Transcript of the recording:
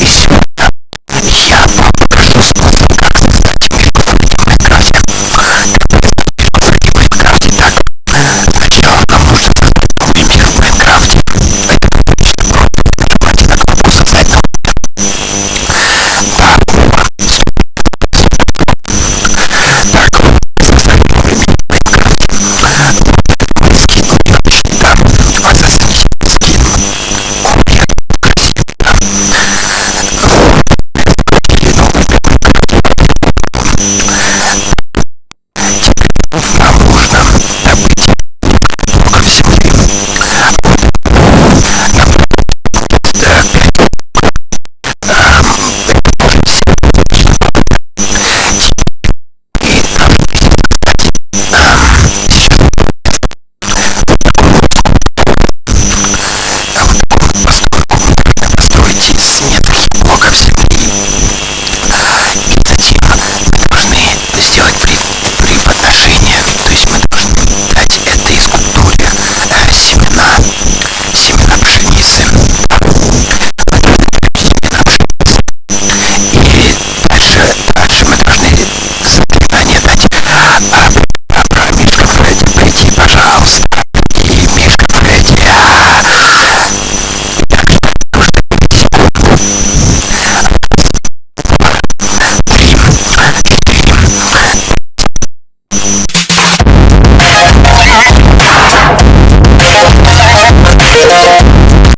is you